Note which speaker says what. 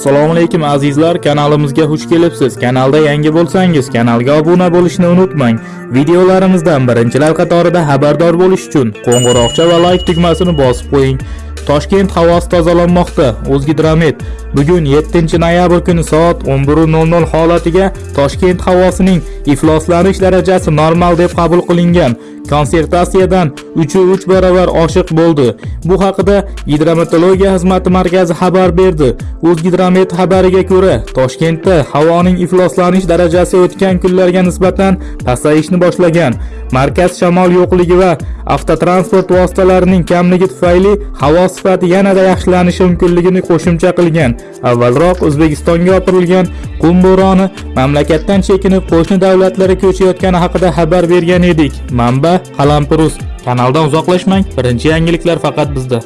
Speaker 1: assalomu alaykum azizlar. Kanalimizga xush kelibsiz. Kanalda yangi bo'lsangiz kanalga obuna bo'lishni unutmang. Videolarimizdan birinchilar qatorida xabardor bo'lish uchun qo'ng'iroqcha va like tugmasini bosib qo'ying. Toshkent havosi tozalanmoqda. O'zgidromet bugun 7 noyabr kuni soat 11:00 holatiga toshkent havosining ifloslanish darajasi normal deb qabul qilingan. Konsertatsiyadan 3 barobar oshiq bo'ldi. Bu haqida gidrometeorologiya xizmati markazi xabar berdi. O'zgidromet xabariga ko'ra toshkentda havoning ifloslanish darajasi o'tgan kunlarga nisbatan pasayishni boshlagan. Markaz shamol yo'qligi va avtotransport vositalarining kamligi tufayli havo sifati yanada yaxshilanishi mumkinligini qo'shimcha qilgan. Avvalroq o'zbekistonga yopirilgan qum bo'roni mamlakatdan chekinib qo'shni davlatlarga ko'chayotgani haqida xabar bergan edik. Manba qalampirus. Kanaldan uzoqlashmang. Birinchi yangiliklar faqat bizda.